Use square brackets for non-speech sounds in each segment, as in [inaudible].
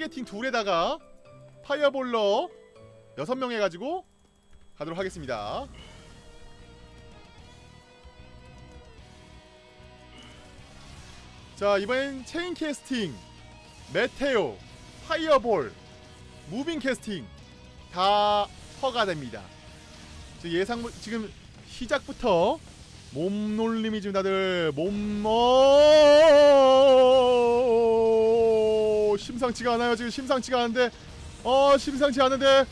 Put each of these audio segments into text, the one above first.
targeting 둘에다가 fireballer 6명 해가지고 가도록 하겠습니다. 자 이번엔 chain casting meteor fireball moving casting 다 허가 됩니다. 지금 예상 지금 시작부터 몸놀림이 지금 다들 몸 어... 심상치가 않아요. 지금 심상치가 않은데 어 심상치 않은데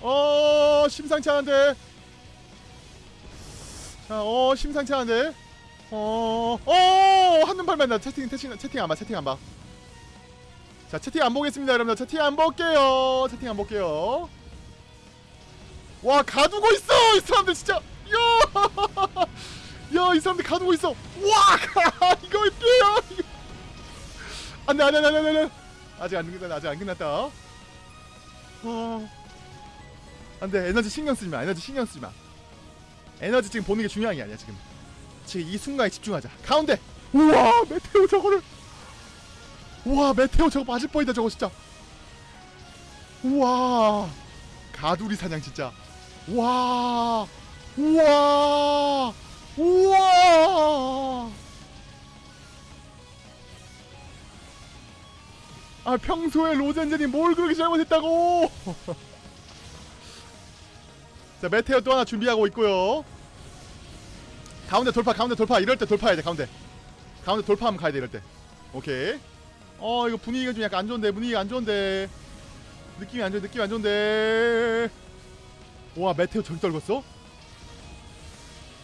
어 심상치 않은데. 자어 심상치 않은데. 어어 한눈 팔면 나 채팅 채팅 채팅 안봐 채팅 안봐. 자 채팅 안 보겠습니다 여러분들. 채팅 안 볼게요. 채팅 안 볼게요. 와 가두고 있어! 이 사람들 진짜! 야 야이 사람들 가두고 있어! 와! [laughs] 이거 어때요! 안돼 안돼 안돼 안돼 아직 안 끝났다 아직 안 끝났다. 어. 안돼 에너지 신경 쓰지 마 에너지 신경 쓰지 마. 에너지 지금 보는 게 중요한 게 아니야 지금. 지금 이 순간에 집중하자. 가운데! 우와 메테오 저거를! 우와 메테오 저거 맞을 뻔이다 저거 진짜. 우와. 가두리 사냥 진짜. 와. 우와. 우와 아 평소에 로젠젠이 뭘 그렇게 잘못했다고? [laughs] 자 메테오 또 하나 준비하고 있고요. 가운데 돌파 가운데 돌파. 이럴 때 돌파해야 돼 가운데. 가운데 돌파하면 가야 돼 이럴 때. 오케이. 어 이거 분위기가 좀 약간 안 좋은데 분위기가 안 좋은데. 느낌이 안 좋은 느낌이 안 좋은데. 와 메테오 저기 떨궜어?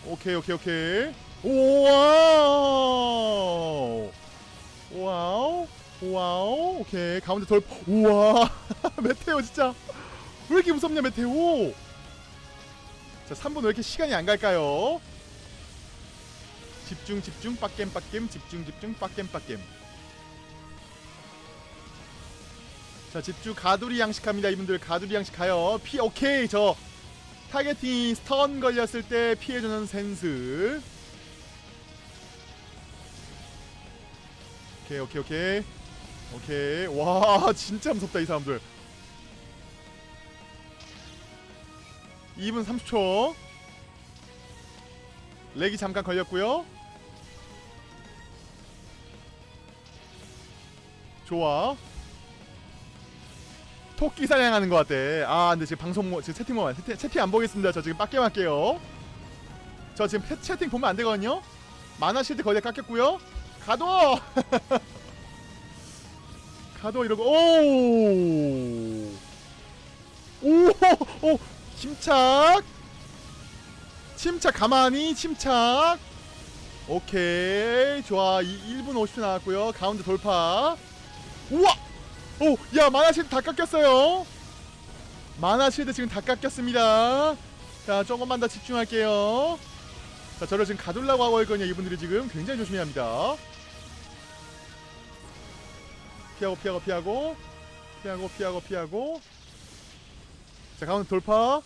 오케이 오케이 오케이. wow wow wow 오케이. 가운데 돌파 우와. [laughs] meteor 진짜. 왜 이렇게 무섭냐 meteor? 자 3분 왜 이렇게 시간이 안 갈까요? 집중 집중 빡겜 빡겜 집중 집중 빡겜 빡겜. 자 집중 가두리 양식합니다 이분들. 가두리 양식 가요. 피 오케이 저. targeting stun 걸렸을 때 피해주는 센스. 오케이 오케이 오케이 오케이. 와 [laughs] 진짜 무섭다 이 사람들. 2분 30초. 렉이 잠깐 걸렸고요. 좋아. 토끼 사냥하는 것 같대 아 근데 지금 방송 모 지금 채팅 보면 채팅, 채팅 안 보겠습니다. 저 지금 빡게 할게요. 저 지금 패, 채팅 보면 안 되거든요. 만화 실드 거의 다 깎였고요. 가도 [laughs] 가도 이러고 오 오 오, 침착 침착 가만히 침착 오케이 좋아 이 1분 50초 나왔고요 가운데 돌파 우와 오, 야, 만화 실드 다 깎였어요. 만화 실드 지금 다 깎였습니다. 자, 조금만 더 집중할게요. 자, 저를 지금 가둘라고 하고 있거든요. 이분들이 지금 굉장히 조심해야 합니다. 피하고, 피하고, 피하고. 피하고, 피하고, 피하고. 자, 가운데 돌파.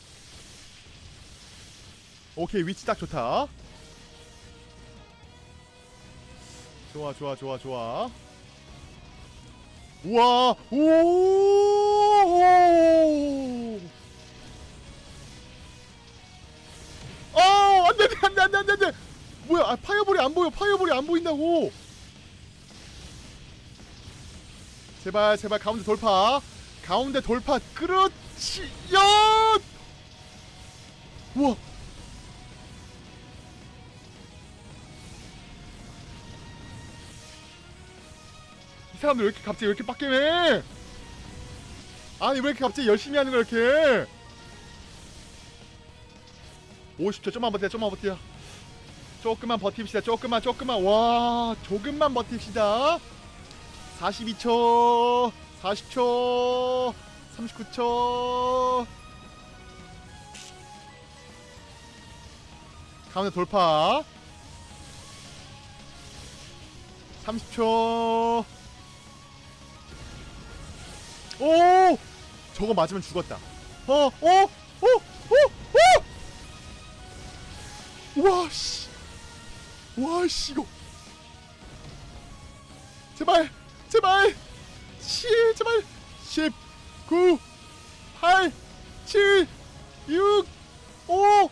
오케이, 위치 딱 좋다. 좋아, 좋아, 좋아, 좋아. 우와 오 어, 안돼 안돼 안돼 안돼 안돼 뭐야 아, fireball이 안 보여 fireball이 안 보인다고 제발 제발 가운데 돌파. 가운데 돌파 그렇지. 야! 우와. 이 사람들 왜 이렇게 갑자기 왜 이렇게 빡겜해? 아니 왜 이렇게 갑자기 열심히 하는 거야 이렇게? 50초 좀만 버텨 좀만 버텨. 조금만 버팁시다 조금만 조금만. 와 조금만 버팁시다 42초 40초 39초 가운데 돌파 30초 오! 저거 맞으면 죽었다. 어, 어, 어, 어, 어! 와, 씨. 와, 씨, 이거. 제발, 제발. 씨, 제발. 10 9 8 7 6 5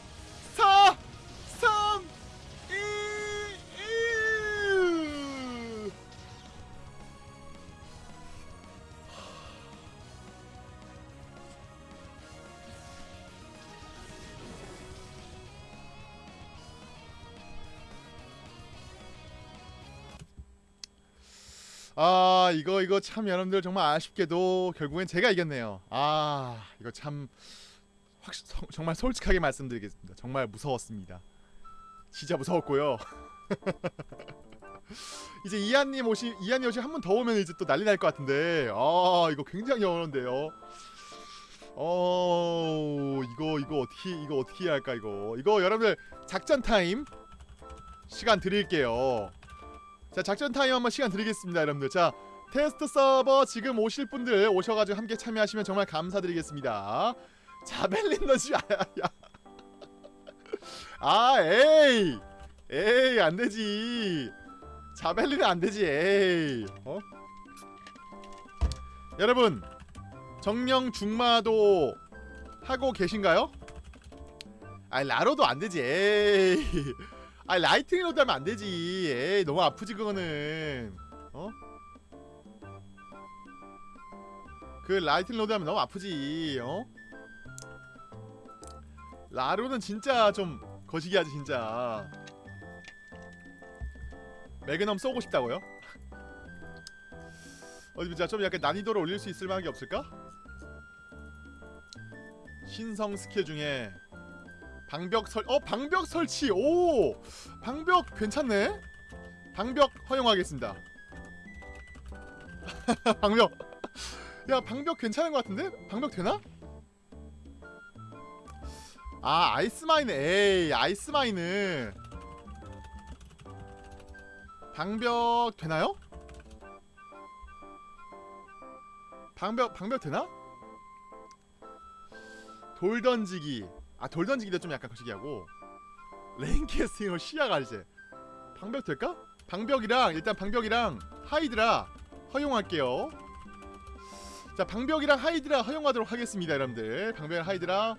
아 이거 이거 참 여러분들 정말 아쉽게도 결국엔 제가 이겼네요. 아 이거 참확 성- 정말 솔직하게 말씀드리겠습니다. 정말 무서웠습니다. 진짜 무서웠고요. [laughs] 이제 이한님 오시 이한님 오시 한 번 더 오면 이제 또 난리 날 것 같은데 아 이거 굉장히 어려운데요. 어 이거 이거 어떻게 이거 어떻게 해야 할까 이거 이거 여러분들 작전 타임 시간 드릴게요. 자 작전 타임 한번 시간 드리겠습니다 여러분들. 자 테스트 서버 지금 오실 분들 오셔가지고 함께 참여하시면 정말 감사드리겠습니다. javelin [laughs] 너지 아야. 아 에이. 에이 안되지. javelin은 안되지 에이. 어? 여러분 정령 중마도 하고 계신가요? 아 라로도 안되지 에이 아 rod 하면 안 되지. 에이 너무 아프지 그거는. 어? 그 lightning rod 하면 너무 아프지. 어? 라로는 진짜 좀 거시기 하지 진짜. magnum 쏘고 싶다고요? [laughs] 어디 보자 좀 약간 난이도를 올릴 수 있을 만한 게 없을까? 신성 스킬 중에 방벽 설, 어 방벽 설치, 오 방벽 괜찮네. 방벽 허용하겠습니다. [laughs] 방벽, 야 방벽 괜찮은 것 같은데? 방벽 되나? 아 ice mine, 에이 ice mine은 방벽 되나요? 방벽 방벽 되나? 돌 던지기 아 돌 던지기도 좀 약간 거시기 하고. rain casting으로 시야가 이제 방벽 될까? 방벽이랑 일단 방벽이랑 하이드라 허용할게요. 자 방벽이랑 하이드라 허용하도록 하겠습니다 여러분들. 방벽이랑 hydra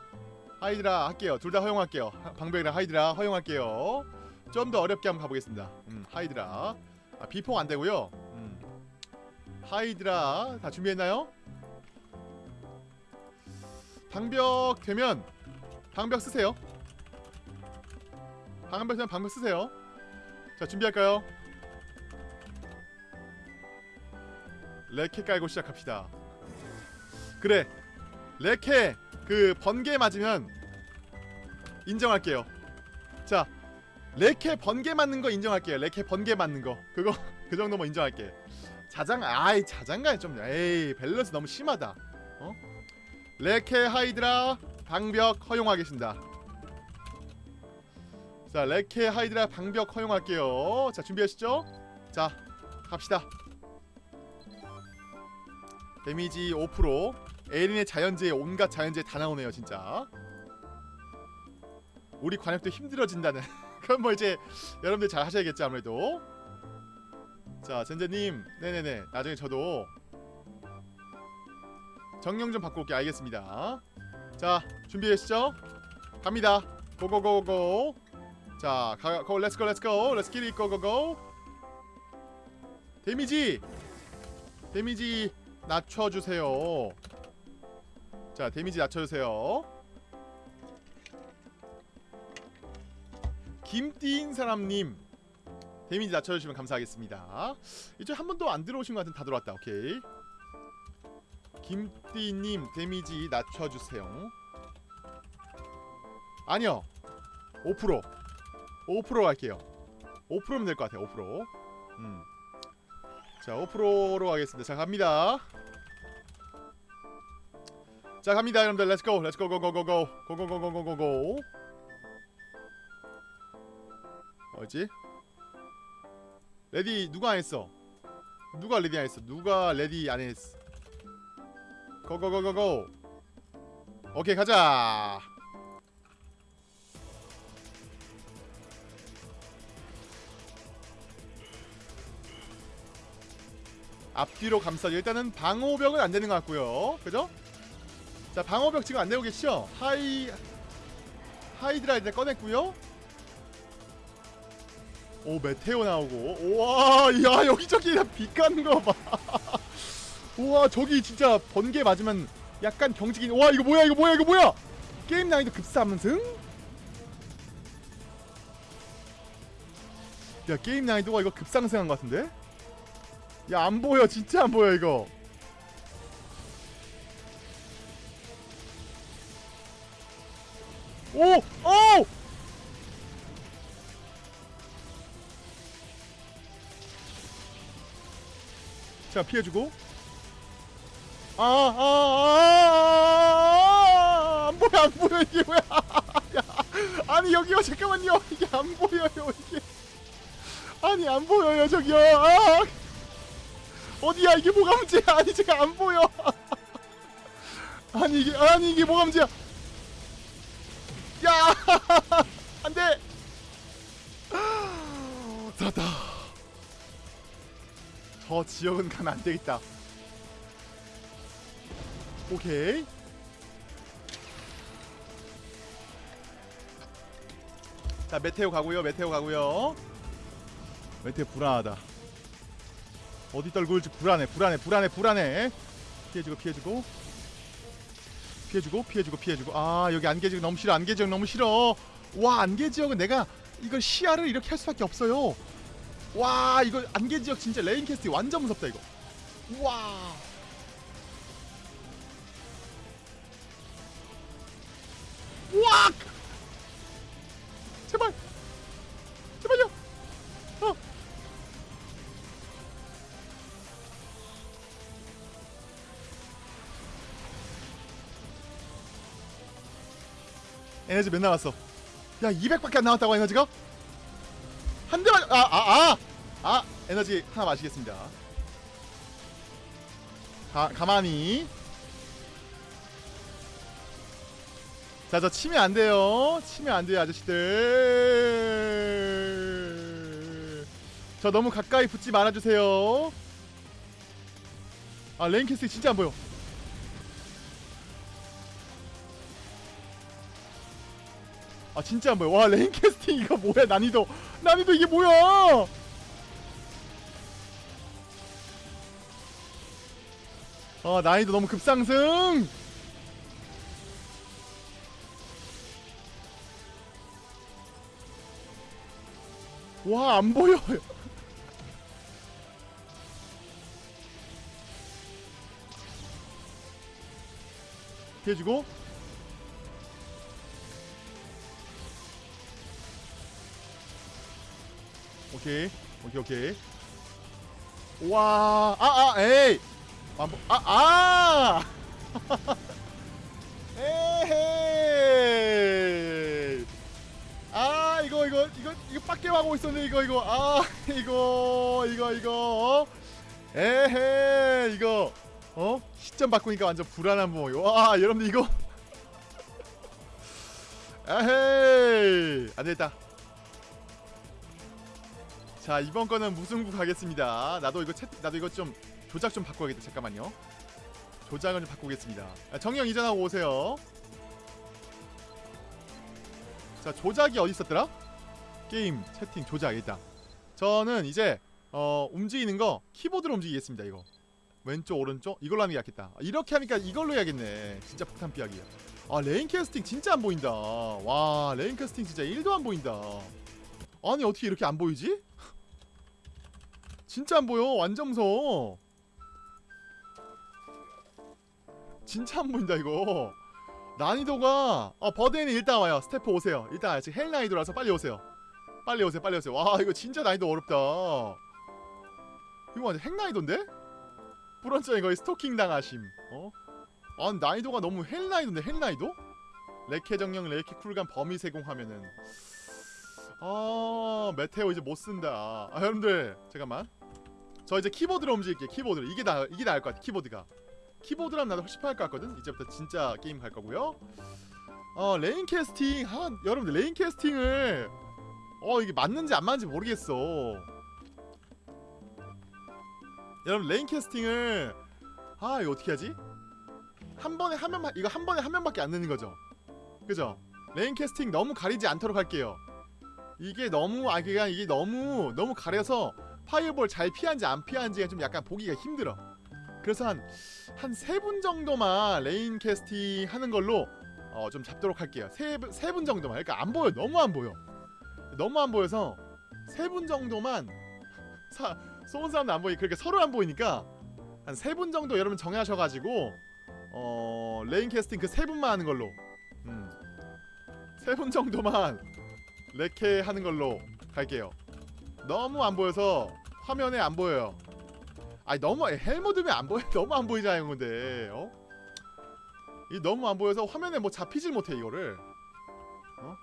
hydra 할게요. 둘 다 허용할게요. 하- 방벽이랑 하이드라 허용할게요. 좀 더 어렵게 한번 가보겠습니다. 음 하이드라. 아 비폭 안되고요. 음. 하이드라 다 준비했나요? 방벽 되면 방벽 쓰세요. 방벽 되면 방벽 쓰세요. 자 준비할까요? 레케 깔고 시작합시다. 그래, 레케 그 번개 맞으면 인정할게요. 자, 레케 번개 맞는 거 인정할게요. 레케 번개 맞는 거 그거 [laughs] 그 정도면 인정할게. 자장 아이 자장가에 좀 에이 밸런스 너무 심하다. 어? 레케 하이드라 방벽 허용하겠습니다. 자, 레케 하이드라 방벽 허용할게요. 자, 준비하시죠? 자, 갑시다. 데미지 5% 에린의 자연재해 온갖 자연재해 다 나오네요, 진짜. 우리 관역도 힘들어진다는. [laughs] 그럼 뭐 이제 여러분들 잘 하셔야겠죠, 아무래도. 자, 젠제님, 네네네. 나중에 저도 정령 좀 바꿔 올게 알겠습니다. 자 준비되시죠? 갑니다. Go go go go. 자, 가, 고 렛츠고 렛츠고. 렛츠 기릿 고고고. 데미지. 데미지 낮춰 주세요. 자, 데미지 낮춰 주세요. 김띠인 사람님 데미지 낮춰 주시면 감사하겠습니다. 이제 한 번도 안 들어오신 것 같은 다 들어왔다. 오케이. 김띠님 데미지 낮춰주세요. 아니요. 5% 5% 갈게요. 5%면 될 것 같아요 5% 음. 자 5%로 가겠습니다. 자 갑니다. 자 갑니다 여러분들. 렛츠고 렛츠고 고고고고 고고고고고고 어지? Ready 누가 안 했어? 누가 레디 안 했어? 누가 레디 안 했어? 고고고고고 오케이 가자. 앞뒤로 감싸기 일단은 방호벽은 안 되는 것 같고요. 그죠? 자 방어벽 지금 안 되고 계시죠? 하이 하이드라 일단 꺼냈고요. 오 meteor 나오고. 우와 야 여기저기 빛 가는 거봐 [laughs] 우와 저기 진짜 번개 맞으면 약간 경직이 와 이거 뭐야 이거 뭐야 이거 뭐야 게임 난이도 급상승? 야 게임 난이도가 이거 급상승한 것 같은데? 야 안 보여 진짜 안 보여 이거 오! 오! 자 피해주고 아, 아, 아, 안 보여, 안 보여, 이게 뭐야. 야, 아니, 여기요, 잠깐만요. 이게 안 보여요, 이게. 아니, 안 보여요, 저기요. 아, 어디야, 이게 뭐가 문제야. 아니, 제가 안 보여. 아니, 이게, 아니, 이게 뭐가 문제야. 야, 안 돼. 살았다. 저 지역은 가면 안 되겠다. 오케이. 자 meteor 가고요 meteor 가고요. Meteor 불안하다. 어디 떨궈 올지 불안해 불안해 불안해 불안해. 피해주고 피해주고. 피해주고 피해주고 피해주고. 아 여기 안개지역 너무 싫어 안개지역 너무 싫어. 와 안개지역은 내가 이걸 시야를 이렇게 할 수밖에 없어요. 와 이거 안개지역 진짜 rain cast 완전 무섭다 이거. 와! 에너지 몇 남았어? 야 200밖에 안 남았다고 에너지가? 한 대만 아아 아! 아! 에너지 하나 마시겠습니다 가, 가만히 자, 저 치면 안 돼요. 치면 안 돼요, 아저씨들. 저 너무 가까이 붙지 말아주세요. 아, 레인캐스팅 진짜 안 보여. 아, 진짜 안 보여. 와, 레인 캐스팅 이거 뭐야, 난이도. 난이도 이게 뭐야! 아, 난이도 너무 급상승! 와, 안 보여. [laughs] 피해주고. 오케이. 오케이, 오케이. 와, 아, 아, 에이. 안 보, 아, 아! [laughs] 에헤이. 아 이거 이거 이거 이거 빡게 하고 있었네 이거 이거 아 [laughs] 이거 이거 이거 어? 에헤 이거 어 시점 바꾸니까 완전 불안한 모양 와 여러분들 이거 [laughs] 에헤이 안되겠다 자 이번 거는 무승부 가겠습니다. 나도 이거 채 나도 이거 좀 조작 좀 바꿔야겠다. 잠깐만요. 조작을 좀 바꾸겠습니다. 아, 정영 이전하고 오세요. 자 조작이 어디 있었더라? 게임 채팅 조작 일단. 저는 이제 어 움직이는 거 키보드로 움직이겠습니다 이거. 왼쪽 오른쪽? 이걸로 하는 게 낫겠다. 이렇게 하니까 이걸로 해야겠네. 진짜 폭탄 피하기 아 rain casting 진짜 안 보인다. 와 rain casting 진짜 1도 안 보인다. 아니 어떻게 이렇게 안 보이지? 진짜 안 보여 완전 무서워 진짜 안 보인다 이거. 난이도가 어 버드에는 일단 와요. 스태프 오세요. 일단 지금 hell 난이도라서 빨리 오세요. 빨리 오세요 빨리 오세요. 와 이거 진짜 난이도 어렵다. 이거 완전 핵 난이도인데? 뿌런전이 거의 스토킹 당하심. 어? 아 난이도가 너무 hell 난이도인데 hell 난이도? 레케 정령 레케 쿨감 범위 세공하면은. 아 meteor 이제 못 쓴다. 아 여러분들 잠깐만 저 이제 키보드로 움직일게요 키보드로 이게 나 이게 나을 것 같아 키보드가 키보드라면 나도 훨씬 편할 것 같거든 이제부터 진짜 게임 갈 거고요 어 rain casting 아 여러분들 rain casting을 어 이게 맞는지 안 맞는지 모르겠어 여러분 rain casting을 아 이거 어떻게 하지? 한 번에 한 명만 이거 한 번에 한 명밖에 안 넣는 거죠. 그죠? rain casting 너무 가리지 않도록 할게요. 이게 너무 아 그냥 이게 너무 너무 가려서 fireball 잘 피한지 안 피한지가 좀 약간 보기가 힘들어. 그래서 한 한 세 분 정도만 rain casting 하는 걸로 어, 좀 잡도록 할게요. 세세 분 정도만. 그러니까 안 보여. 너무 안 보여. 너무 안 보여서 세 분 정도만 사 쏘는 사람도 안 보이. 그렇게 서로 안 보이니까 한 세 분 정도 여러분 정하셔가지고 어 rain casting 그 세 분만 하는 걸로. 음. 세 분 정도만 레케 하는 걸로 갈게요. 너무 안 보여서 화면에 안 보여요. 아니 너무 헬모드면 안 보여. [laughs] 너무 안 보이잖아요, 근데. 어? 이 너무 안 보여서 화면에 뭐 잡히질 못해 이거를. 어?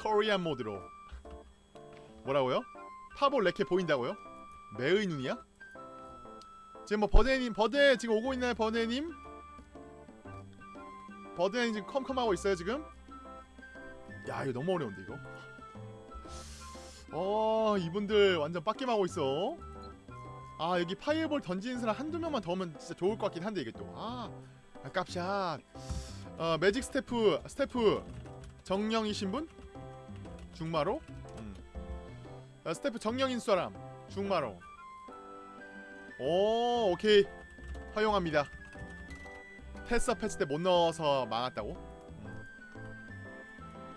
코리안 모드로. 뭐라고요? 파보 레케 보인다고요? 매의 눈이야? 지금 뭐 버데님 버데 지금 오고 있나요 버데님? 버데님 지금 컴컴하고 있어요 지금? 야 이거 너무 어려운데 이거? 어 이분들 완전 빡김하고 있어. 아 여기 파이어볼 던지는 사람 한두 명만 더 오면 진짜 좋을 것 같긴 한데 이게 또아 아 깝샷 어 매직 스태프 스태프. 정령이신 분? 중마로? 음. 아, 스태프 정령인 사람. 중마로. 오 오케이. 허용합니다. 패스 패치 때못 넣어서 망했다고?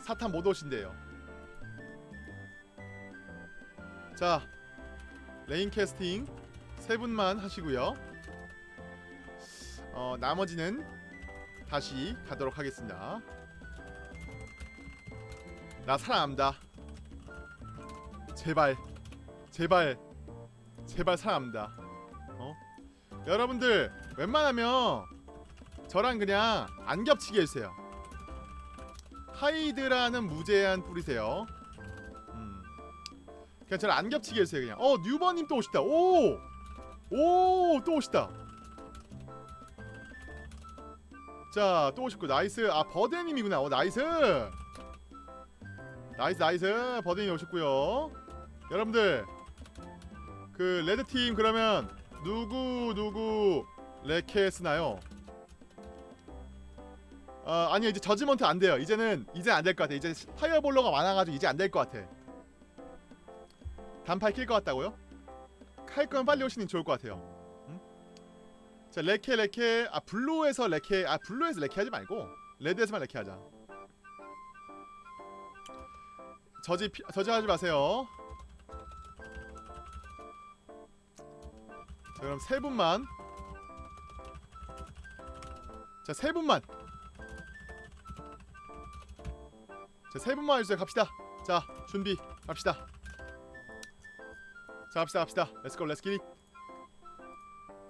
음. 사탄 못 오신대요. 자 rain casting 세 분만 하시고요. 어 나머지는 다시 가도록 하겠습니다. 나 살아남다. 제발 제발 제발 살아남다. 어? 여러분들 웬만하면 저랑 그냥 안 겹치게 해주세요 hydra는 무제한 뿌리세요 음. 그냥 저랑 안 겹치게 해주세요 그냥 어 뉴버님 또 오시다 오! 오! 또 오시다 자 또 오셨고 nice 아 버데님이구나 어 nice nice nice 버데님 오셨고요 여러분들 그 red팀 그러면 누구 누구 레케 쓰나요? 아 아니요 이제 judgment 안 돼요. 이제는 이제 안 될 것 같아 이제 fireballer가 많아가지고 이제 안 될 것 같아. 단팔 낄 것 같다고요? 할 거면 빨리 오시는 게 좋을 것 같아요. 음? 자 레케 레케. 아 blue에서 레케. 아 blue에서 레케 하지 말고 레드에서만 레케 하자. 저지 피, 저지 하지 마세요. 자 그럼 세 분만. 자 세 분만 자 세 분만 해주세요. 갑시다. 자 준비 갑시다. 자 갑시다 갑시다. 기릿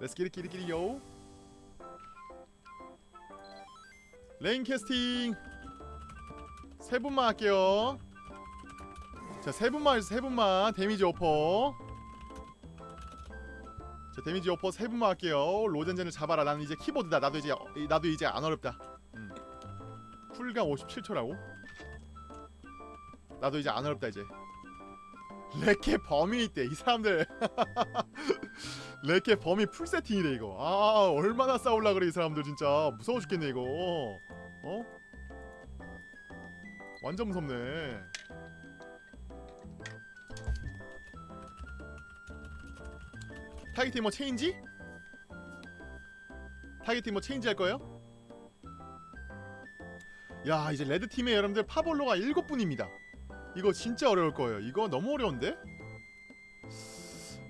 let's get it get it get it 요 rain casting 세 분만 할게요. 자 세 분만 해주세요. 세 분만. damage 오퍼. 자 damage 오퍼 세 분만 할게요. 로젠젠을 잡아라. 나는 이제 키보드다. 나도 이제 어, 나도 이제 안 어렵다. 음. 쿨감 57초라고? 나도 이제 안 어렵다 이제. 레케 범위 있대 이 사람들. [laughs] 레케 범위 full setting이래 이거. 아 얼마나 싸울라 그래 이 사람들 진짜. 무서워 죽겠네 이거. 어? 완전 무섭네. targeting 뭐 change? targeting 뭐 change 할 거예요? 야 이제 red팀의 여러분들 파볼러가 7분입니다 이거 진짜 어려울 거예요 이거 너무 어려운데?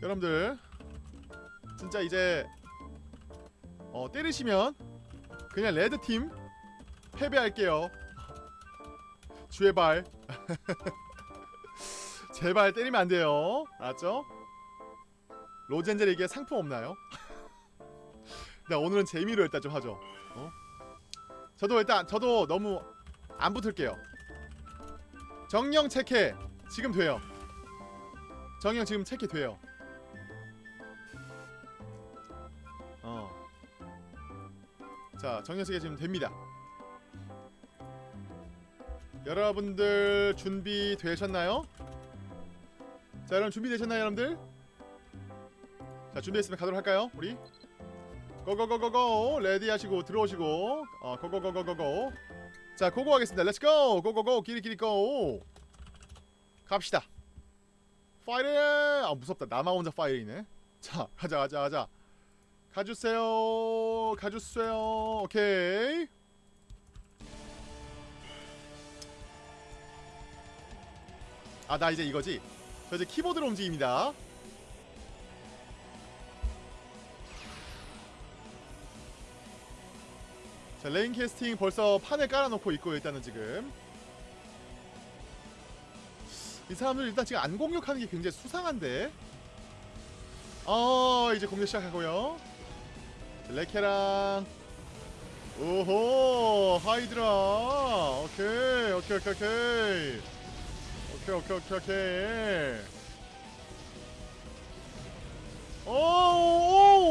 여러분들 진짜 이제 어 때리시면 그냥 레드팀 패배할게요 제발 [laughs] 제발 때리면 안 돼요 알았죠? 로젠젤에게 상품 없나요? [laughs] 나 오늘은 재미로 일단 좀 하죠 어? 저도 일단 저도 너무 안 붙을게요 정령 체크 지금 돼요 정령 지금 체크 돼요 어. 자 정령 체크 지금 됩니다 여러분들 준비 되셨나요? 자 여러분 준비되셨나요 여러분들? 자 준비했으면 가도록 할까요 우리? 고고고고고 레디 하시고 들어오시고 어 고고고고고고 자 고고 하겠습니다. let's go go go go 끼리끼리 go 갑시다. 파이팅 아 무섭다. 나만 혼자 파이팅이네. 자 가자 가자 가자. 가주세요. 가주세요. 오케이. 아 나 이제 이거지? 저 이제 키보드로 움직입니다 자 rain casting 벌써 판을 깔아놓고 있고 일단은 지금. 이 사람들 일단 지금 안 공격하는 게 굉장히 수상한데. 어 이제 공격 시작하고요. 자, 레케랑. 오호 하이드라. 오케이 오케이 오케이 오케이. 오케이 오케이 오케이 오케이. 오호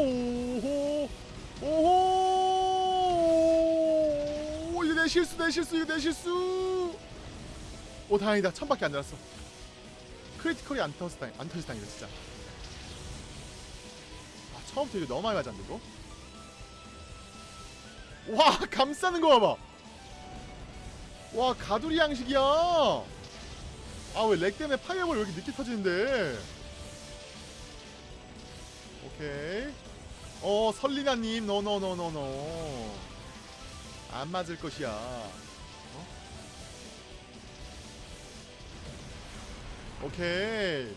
오호 이거 내 실수 내 실수 이거 내 실수. 오 다행이다. 천밖에 안 날았어. critical이 안 터졌어 다행 안 터졌어 다행이다 진짜. 아 처음부터 이거 너무 많이 맞았는데 이거? 와 [laughs] 감싸는 거 봐봐. 와 가두리 양식이야. 아 왜 렉 때문에 fireball 왜 이렇게 늦게 터지는데? 오케이. 어 설리나님 노노노노노 안 맞을 것이야. 어? 오케이.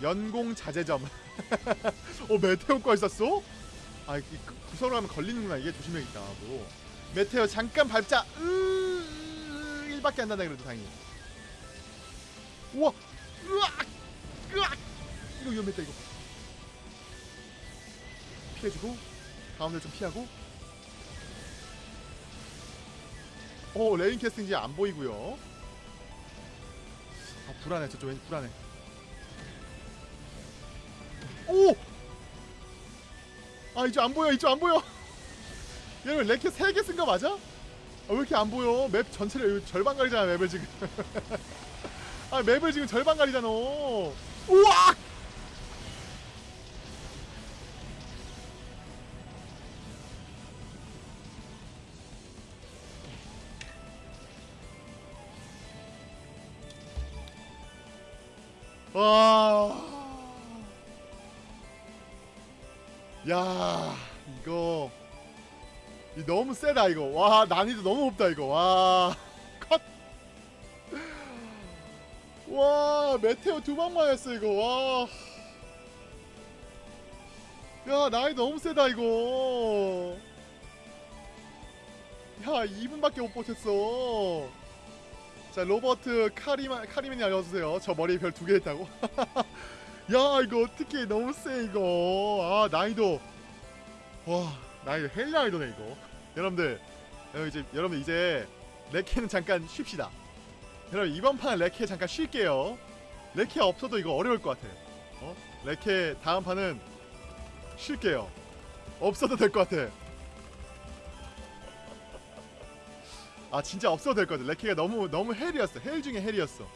연공 자제점. [laughs] 어 메테오과 있었어? 아 이- 그 구설을 하면 걸리는구나. 이게 조심해야겠다 뭐 메테오 잠깐 밟자. 으 1밖에 안 난다 그래도 다행히. 우와! 으악! 으악! 이거 위험했다 이거. 피해주고 가운데 좀 피하고. 오 rain casting 이제 안 보이고요. 아 불안해 저쪽 왠지 불안해. 오! 아 이쪽 안 보여 이쪽 안 보여. [laughs] 얘는 레케 3개 쓴 거 맞아? 아, 왜 이렇게 안 보여? 맵 전체를 절반 가리잖아 맵을 지금. [laughs] 아 맵을 지금 절반 가리잖아. 우와 와. 야, 이거 이 너무 세다 이거. 와, 난이도 너무 높다 이거. 와. [laughs] 컷. 와, 메테오 두방 맞았어 이거. 와. 야, 난이도 너무 세다 이거. 야, 2분밖에 못 버텼어. 자 로버트 카리마 카리맨이 알려주세요. 저 머리에 별 두 개 했다고. [laughs] 야 이거 어떻게 너무 세 이거. 아 난이도 와 난이도 hell 난이도네 이거. 여러분들 여러분 이제 여러분 이제 레케는 잠깐 쉽시다. 여러분 이번 판 레케 잠깐 쉴게요. 레케 없어도 이거 어려울 것 같아. 어? 레케 다음 판은 쉴게요. 없어도 될 것 같아. 아 진짜 없어도 될 것 같아 레케가 너무 너무 hell이었어 hell 중에 hell이었어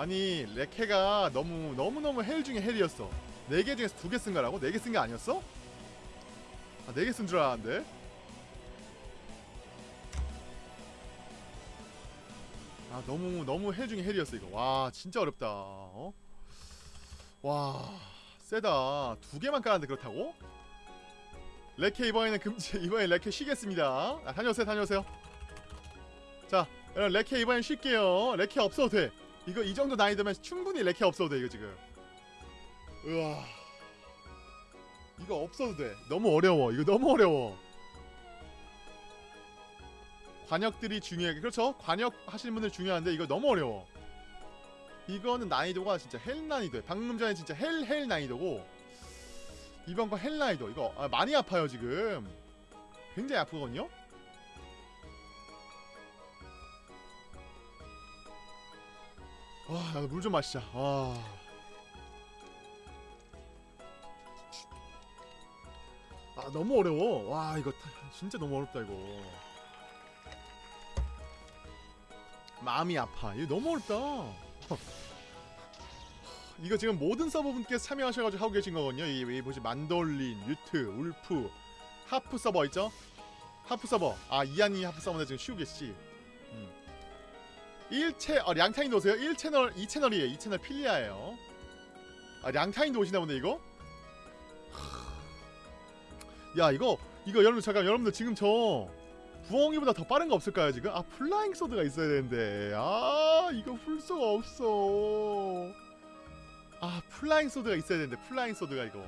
아니 레케가 너무 너무 너무 hell 중에 hell이었어. 4개 중에서 2개 쓴 거라고? 4개 쓴 게 아니었어? 아 4개 쓴 줄 알았는데. 아 너무 너무 hell 중에 hell이었어 이거. 와 진짜 어렵다. 어? 와 세다. 두 개만 깔았는데 그렇다고? 레케 이번에는 금지 [laughs] 이번에 레케 쉬겠습니다. 아, 다녀오세요 다녀오세요. 자 여러분 레케 이번엔 쉴게요. 레케 없어도 돼 이거 이 정도 난이도면 충분히 레케 없어도 돼 이거 지금. 우와. 이거 없어도 돼. 너무 어려워. 이거 너무 어려워. 광역들이 중요해. 그렇죠? 광역 하시는 분들 중요한데 이거 너무 어려워. 이거는 난이도가 진짜 hell 난이도야 방금 전에 진짜 hell hell 난이도고 이번 거 hell 난이도. 이거 아, 많이 아파요 지금. 굉장히 아프거든요 와 나도 물좀 마시자 와아 너무 어려워 와 이거 타- 진짜 너무 어렵다 이거 마음이 아파. 이거 너무 어렵다. [laughs] 이거 지금 모든 서버분께서 참여하셔가지고 하고 계신 거거든요. 이, 이 보시 만돌린, 유트, 울프, 하프 서버 있죠? 하프 서버. 아 이한이 하프 서버인데 지금 쉬고 계시지. 음. 1채 어, 량타인도 오세요. 1채널, 2채널이에요. 2채널 필리아예요. 아 량타인도 오시나 보네 이거. 야 이거 이거 여러분들 잠깐 여러분들 지금 저 부엉이보다 더 빠른 거 없을까요 지금? 아 flying sword가 있어야 되는데 아 이거 풀수가 없어 아 flying sword가 있어야 되는데 flying sword가 이거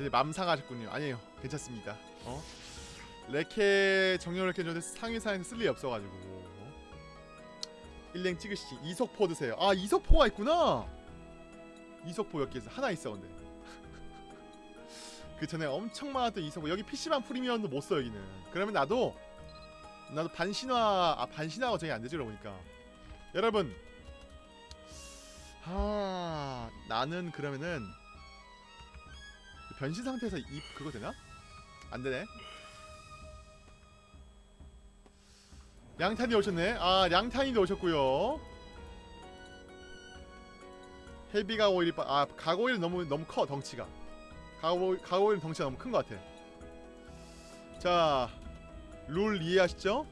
이제 맘 상하셨군요 아니에요 괜찮습니다 어? 레케 정렬을 이렇게 줬는데 상위사에서 쓸 일이 없어가지고 일랭 찍으시지. 이석포 드세요. 아 이석포가 있구나. 이석포 몇 개 있어? 하나 있어 근데. [laughs] 그 전에 엄청 많았던 이석포. 여기 PC방 프리미엄도 못 써 여기는. 그러면 나도 나도 반신화 아 반신화가 저기 안 되지 그러니까. 여러분. 아 나는 그러면은 변신 상태에서 입 그거 되나? 안 되네. 양탄이 오셨네. 아 양탄이도 오셨고요. 헤비 가 오일이 빠... 아 가고일 너무 너무 커 덩치가. 가고 가고일 덩치가 너무 큰 것 같아. 자, 룰 이해하시죠?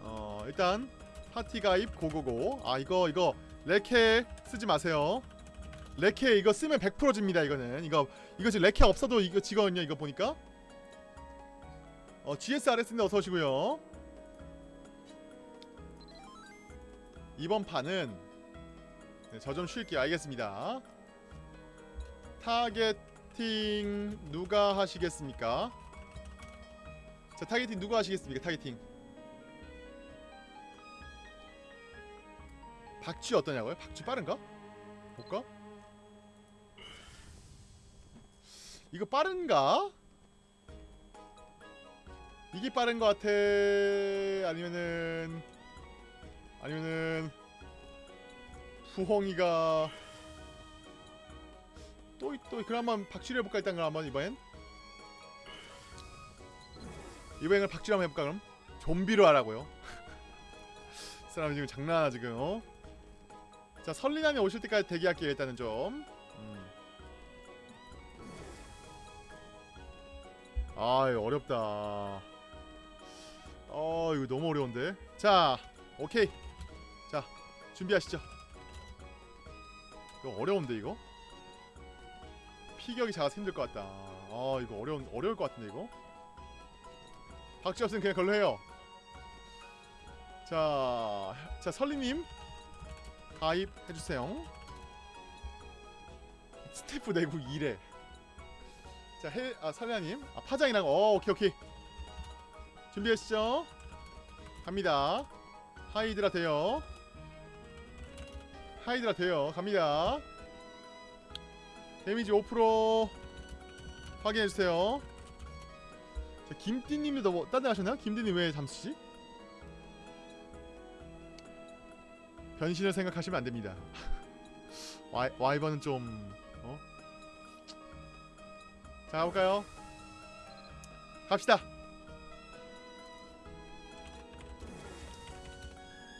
어 일단 파티 가입 go go go. 아 이거 이거 레케 쓰지 마세요. 레케 이거 쓰면 100% 집니다 이거는 이거 이거 지금 레케 없어도 이거 지거든요 이거 보니까 어 GSRS인데 어서 오시고요 이번 판은 네, 저좀 쉴게요 알겠습니다 targeting 누가 하시겠습니까 자 targeting 누가 하시겠습니까 targeting 박쥐 어떠냐고요? 박쥐 빠른가? 볼까? 이거 빠른가? 이게 빠른 것 같아. 아니면은 아니면은 부엉이가 또, 또 그럼 한번 박쥐를 해볼까 일단 그럼 한번 이번엔? 이번엔 박쥐를 한번 해볼까 그럼? 좀비로 하라고요? [laughs] 사람 지금 장난하나 지금 어? 자 설리난이 오실 때까지 대기할게요 일단은 좀. 음. 아 이거 어렵다 어 이거 너무 어려운데. 자 오케이. 자 준비하시죠. 이거 어려운데 이거? 피격이 작아서 힘들 것 같다. 아 이거 어려운 어려울 것 같은데 이거? 박쥐 없으면 그냥 걸로 해요. 자, 자 설리님. 가입해주세요. 스태프 내고 일해 자, 해, 아, 설리아님. 아, 파장이랑 어, 오케이 오케이 준비하시죠 갑니다 하이드라 돼요 하이드라 돼요 갑니다 데미지 5% 확인해주세요 자, 김띠님도 뭐 딴데 하셨나요? 김띠님 왜 잠수지? 변신을 생각하시면 안됩니다 [laughs] 와이, 와이번은 좀 어? 자 가볼까요? 갑시다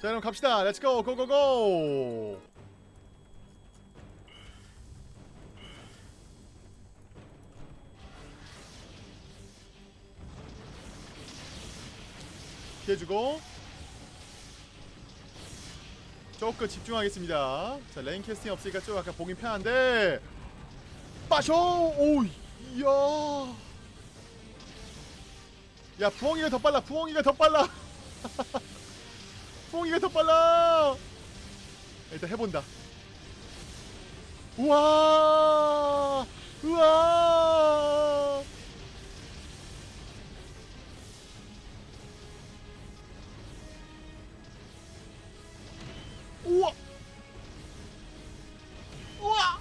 자 여러분 갑시다. let's go go go go 피해주고. 조금 집중하겠습니다. 자 rain casting 없으니까 좀 약간 보긴 편한데. 빠쇼! 오 이야. 야 부엉이가 더 빨라 부엉이가 더 빨라 [laughs] 부엉이가 더 빨라 일단 해본다 우와 우와 우와 우와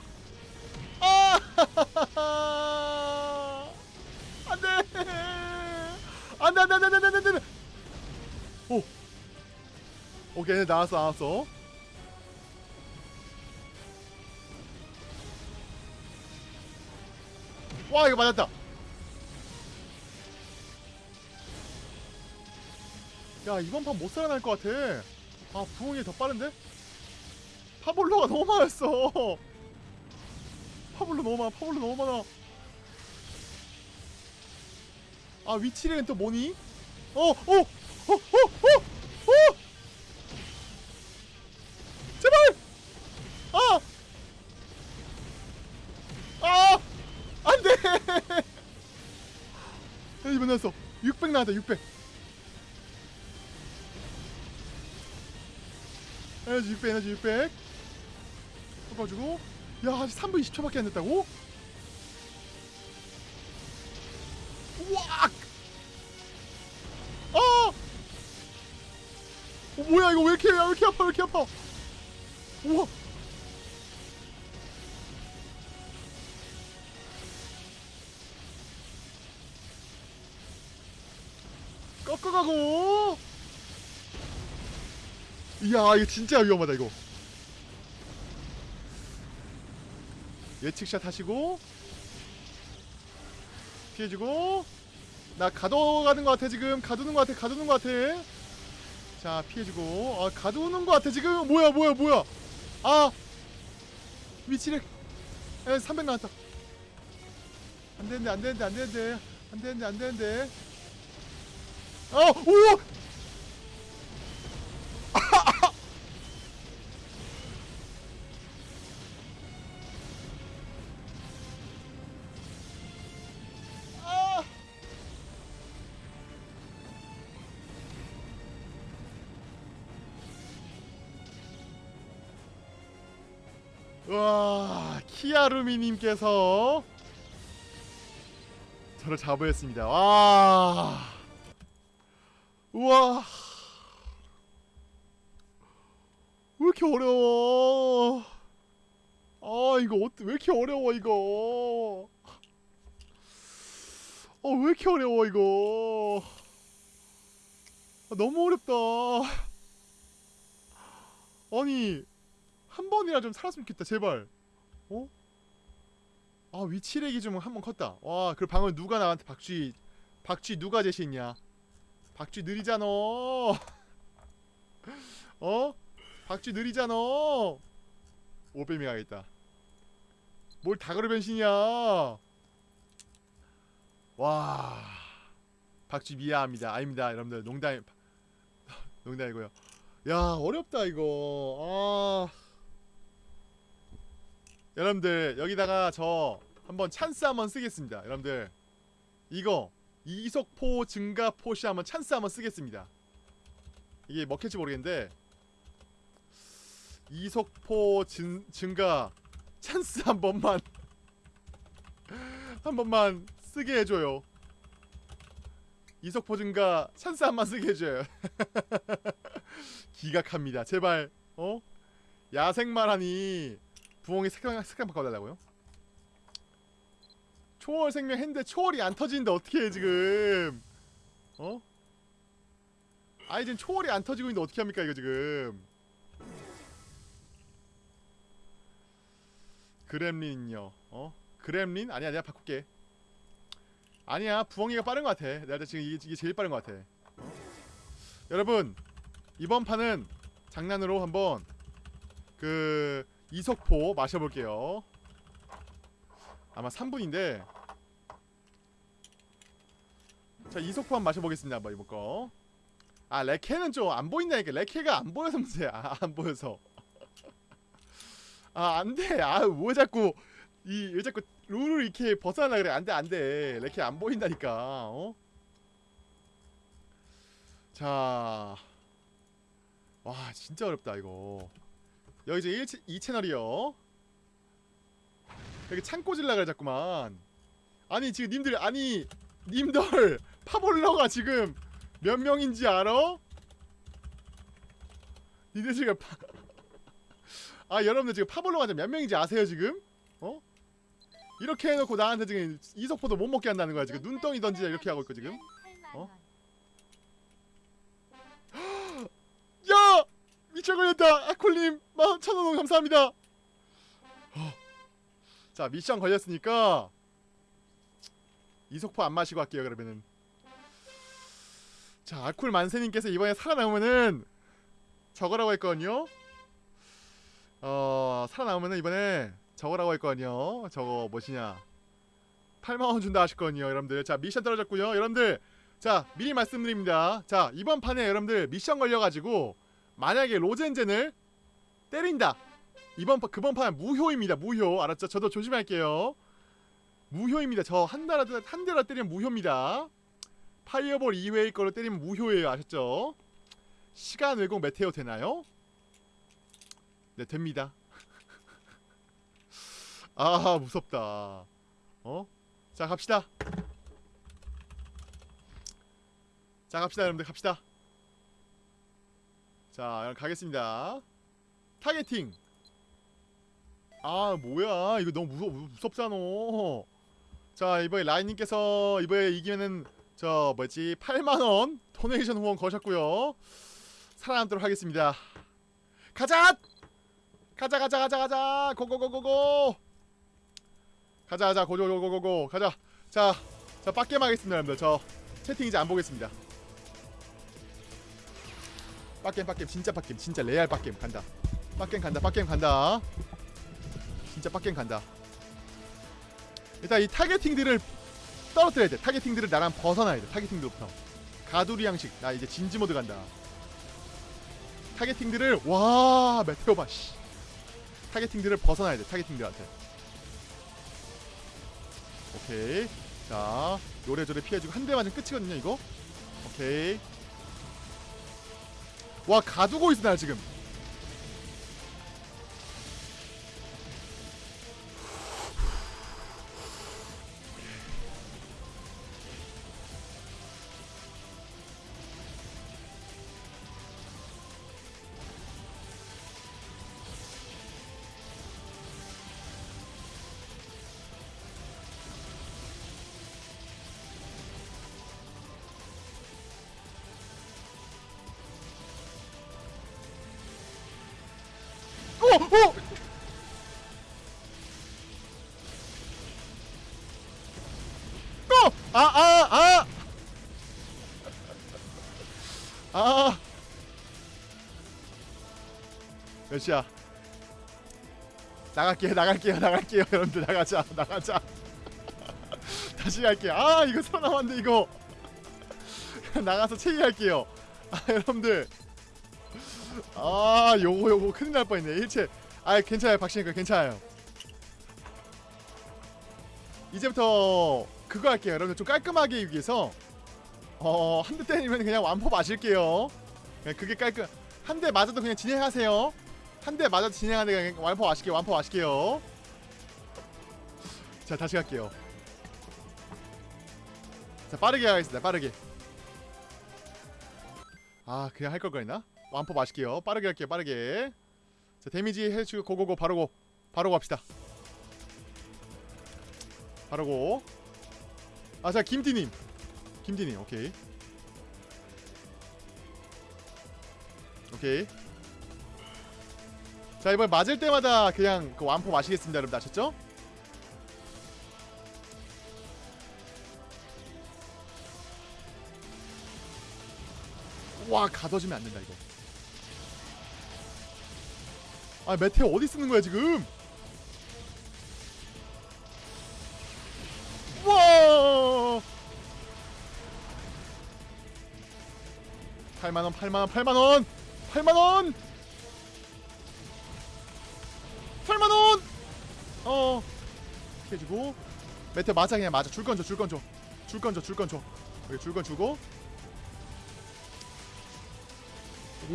아 안돼 안돼 안돼 안돼 안돼 안돼 오케이 나왔어 나왔어 와 이거 맞았다 야 이번 판 못 살아날 것 같아 아 부엉이 더 빠른데? 파볼로가 너무 많았어 파볼로 너무 많아 파볼로 너무 많아 아 위치는 또 뭐니? 어! 어! 어! 어! 어! 어! 나왔다 600 에너지 600 에너지 600 꺾어주고 야 아직 3분 20초밖에 안 됐다고? 우와! 아! 어, 뭐야 이거 왜 이렇게 왜 이렇게 아파 왜 이렇게 아파 우와 꺾어가고. 이야 이거 진짜 위험하다 이거. 예측샷 하시고 피해주고. 나 가둬가는 것 같아 지금. 가두는 것 같아 가두는 것 같아. 자 피해주고. 아 가두는 것 같아 지금. 뭐야 뭐야 뭐야. 아! 위치를 에, 300 나왔다. 안되는데 안되는데 안되는데. 안되는데 안되는데 어 우와 아! 와 키아루미님께서 저를 자부했습니다. 와 우와 왜 이렇게 어려워? 아 이거 어떻게 왜 이렇게 어려워 이거? 어왜 이렇게 어려워 이거? 아, 너무 어렵다. 아니 한 번이라 좀 살았으면 좋겠다 제발. 어? 아 위치렉이 좀 한 번 컸다. 와 그 방금 누가 나한테 박쥐 박쥐 누가 제시했냐? 박쥐 느리잖아. [laughs] 어? 박쥐 느리잖아. 오뱀이 가겠다. 뭘 다그로 변신이야? 와. 박쥐 미안합니다. 아닙니다, 여러분들. 농담 [laughs] 농담이고요. 야, 어렵다 이거. 아. 여러분들, 여기다가 저 한번 찬스 한번 쓰겠습니다. 여러분들. 이거 이속포 증가 potion 한번 찬스 한번 쓰겠습니다. 이게 먹힐지 모르겠는데 이속포 증, 증가 찬스 한 번만 한 번만 쓰게 해줘요. 이속포 증가 찬스 한 번 쓰게 해줘요. [laughs] 기각합니다. 제발 어 야생말 하니 부엉이 색깔 색깔 바꿔달라고요? 초월 생명 했는데 초월이 안 터지는데 어떻게 해 지금 어? 아이 지금 초월이 안 터지고 있는데 어떻게 합니까 이거 지금 그렘린요 어? 그렘린? 아니야 내가 바꿀게 아니야 부엉이가 빠른 것 같아 내가 지금 이게, 이게 제일 빠른 것 같아 어? 여러분 이번 판은 장난으로 한번 그 이석포 마셔볼게요 아마 3분인데. 자 이석포 한번 마셔보겠습니다 한번 이번 거아 레케는 좀 안 보인다니까 레케가 안 보여서 문제야. 아, 안 보여서. 아 안돼. 아왜 자꾸 이 왜 자꾸 룰을 이렇게 벗어나려 그래? 안돼 안돼. 레케 안 보인다니까 어? 자. 와 진짜 어렵다 이거. 여기 이제 1, 2채널이요 여기 창고 질라 그래 자꾸만 아니 지금 님들 아니 님들 [laughs] 파볼러가 지금 몇 명인지 알아? 니들 지금 파... [laughs] 아 여러분들 지금 파볼러가 몇 명인지 아세요 지금? 어? 이렇게 해놓고 나한테 지금 이석포도 못 먹게 한다는 거야 지금 눈덩이 던지자 이렇게 하고 있고 지금 어? [gasps] 야! 미쳐 걸렸다 아콜님 만 천원 감사합니다 어. 자 미션 걸렸으니까 이석포 안 마시고 할게요 그러면은. 자 아쿨 만세님께서 이번에 살아남으면은 저거라고 했거든요. 어 살아남으면은 이번에 저거라고 했거든요. 저거 뭐시냐. 8만원 준다 하셨거든요 여러분들. 자 미션 떨어졌고요. 여러분들 자 미리 말씀드립니다. 자 이번 판에 여러분들 미션 걸려가지고 만약에 로젠젠을 때린다 이번 판 그번 판 무효입니다. 무효. 알았죠? 저도 조심할게요. 무효입니다. 저 한 대라도 한 대라 때리면 무효입니다. fireball 이외의 걸로 때리면 무효예요. 아셨죠? 시간 왜곡 meteor 되나요? 네 됩니다. [laughs] 아 무섭다. 어? 자 갑시다. 자 갑시다 여러분들. 갑시다. 자 가겠습니다. targeting 아 뭐야? 이거 너무 무서, 무섭잖아. 자 이번에 라인님께서 이번에 이기면은 저 뭐지? 8만원 도네이션 후원 거셨고요. 살아남도록 하겠습니다. 가자! 가자 가자 가자 가자! 고고고고고! 가자 가자 고고고고고! 가자! 자 자 빡겜 하겠습니다 여러분들. 저 채팅 이제 안 보겠습니다. 빡겜 빡겜 진짜 빡겜 진짜 레알 빡겜 간다. 빡겜 간다 빡겜 간다 진짜 빡겜 간다. 일단 이 targeting들을 떨어뜨려야 돼. targeting들을 나랑 벗어나야 돼. targeting들부터 가두리 양식. 나 이제 진지 모드 간다. targeting들을 와 meteor 봐씨. targeting들을 벗어나야 돼 targeting들한테. Okay. 자 요래조래 피해주고 한 대 맞으면 끝이거든요 이거. 오케이. 와 가두고 있어 나 지금 어! 어! 어! 아! 아! 아! 아! 몇 시야? 나갈게요 나갈게요 나갈게요 [laughs] 여러분들 나가자 나가자 [laughs] 다시 갈게요 아 이거 살아남았는데 이거 [laughs] 나가서 체이할게요 아 여러분들 아 요거 요거 큰일 날 뻔했네 일체 아 괜찮아요. 박신이가 괜찮아요. 이제부터 그거 할게요. 여러분들 좀 깔끔하게 위해서. 어 한 대 때리면 그냥 완포 마실게요. 그게 깔끔. 한 대 맞아도 그냥 진행하세요. 한 대 맞아도 진행하는데 그냥 완포 마실게요. 완포 마실게요. 자 다시 갈게요. 자 빠르게 하겠습니다. 빠르게. 아 그냥 할 걸 그랬나? 완포 마실게요. 빠르게 할게요. 빠르게 자 데미지 해주고 고고고 바로고 바로 갑시다. 바로고. 아 자 김디님. 김디님 오케이. 오케이. 자 이번 맞을 때마다 그냥 그 완포 마시겠습니다 여러분 아셨죠? 와 가둬지면 안 된다 이거 아 메테오 어디 쓰는 거야 지금? 와! 8만원 8만원 8만원! 8만원! 8만원! 어. 해주고. 메테오 맞아 그냥 맞아. 줄건 줘 줄건 줘 줄건 줘 줄건 줘 여기 줄건 주고.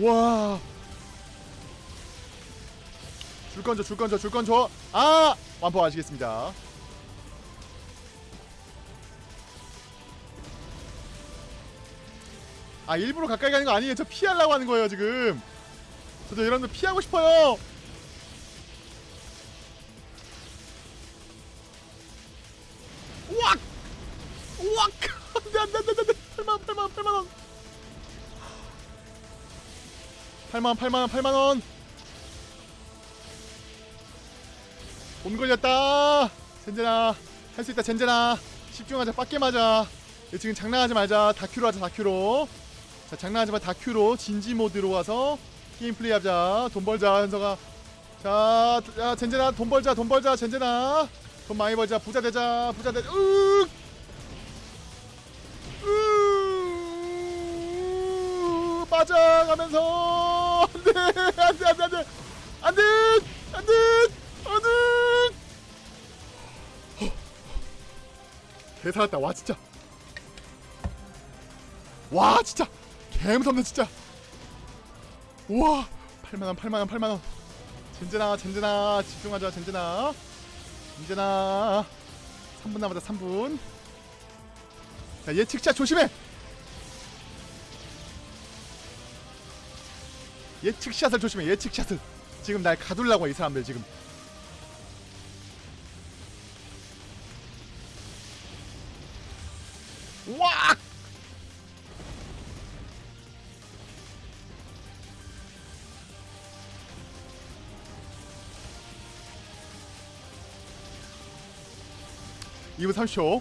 와. 줄 건져 줄 건져 줄 건져. 아! 완포 아시겠습니다. 아 일부러 가까이 가는 거 아니에요. 저 피하려고 하는 거예요 지금. 저도 여러분들 피하고 싶어요. 우악! 우악! [laughs] 안돼 안돼 안돼 안돼 8만 8만 8만 원. 8만원 8만원 8만원 돈 걸렸다. 젠제나 할 수 있다 젠제나. 집중하자 빡게 맞아. 지금 장난하지 말자. 다큐로 하자 다큐로. 자 장난하지 마 다큐로. 진지 모드로 와서 게임 플레이 하자. 돈 벌자 현서가. 자, 야 젠제나 돈 벌자 돈 벌자 젠제나. 돈 많이 벌자. 부자 되자 부자 되자. 으! 으! 빠져가면서. 안돼 안돼 안돼 안돼. 안돼 안돼. 안돼 살았다. 와 진짜. 와 진짜. 개 무섭네 진짜. 우와 8만원 8만원 8만원. 젠제나 젠제나. 집중하자 젠제나. 젠제나. 3분 남았다 3분. 자 예측샷 조심해. 예측샷을 조심해 예측샷을. 지금 날 가둘라고 이 사람들 지금 2분 30초.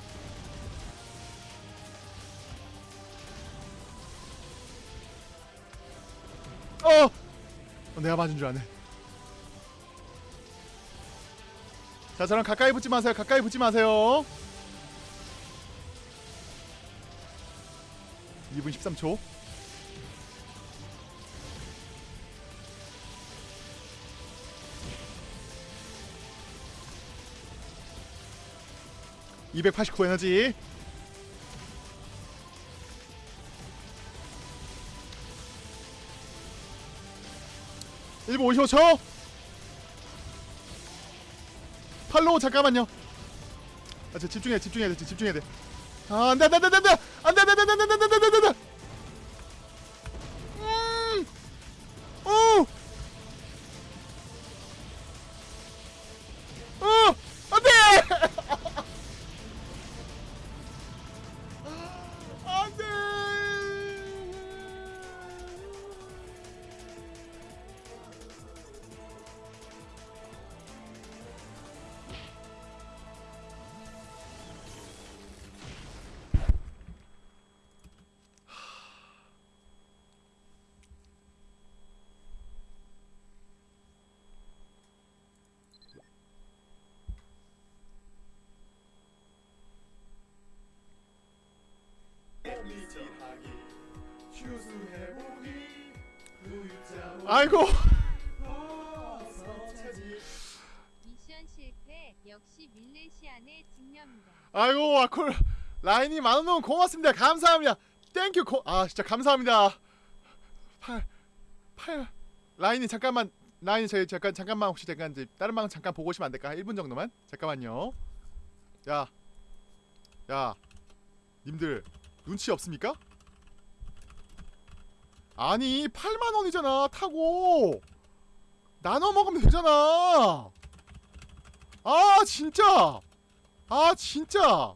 어! 어 내가 맞은 줄 아네. 자 저랑 가까이 붙지 마세요. 가까이 붙지 마세요. 2분 13초 289 에너지. 일분 55초 팔로우 잠깐만요. 아, 집중해 집중해야 돼 집중해야 돼아 안돼 안돼 안돼 안돼. 아이고. 미션 실패 역시 밀레시안의 직녀입니다. 아이고 아콜. 라인이 만원 너무 고맙습니다. 감사합니다. Thank you. 고, 아 진짜 감사합니다. 8 8 라인이 잠깐만 라인이 저희 잠깐 잠깐만 혹시 잠깐 이제 다른 방 잠깐 보고 오시면 안 될까 1분 정도만? 잠깐만요. 야 야, 님들 눈치 없습니까? 아니 8만 원이잖아 타고. 나눠 먹으면 되잖아. 아 진짜. 아 진짜.